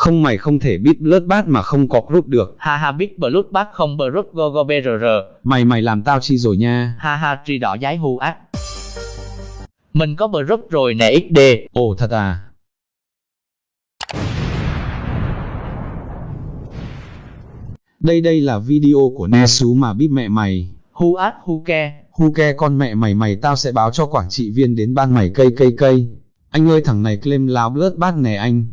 Không mày không thể biết Bloodbath mà không có group được. Ha ha biết Bloodbath không Blood go go brr. Mày mày làm tao chi rồi nha. Ha ha tri đỏ giái hu ác. Mình có Blood rồi nè XD. Ồ thật à. Đây đây là video của Nesu mà biết mẹ mày. Hu ác hu ke. Hu ke con mẹ mày mày tao sẽ báo cho quản trị viên đến ban mày cây cây cây. Anh ơi thằng này claim láo Bloodbath nè anh.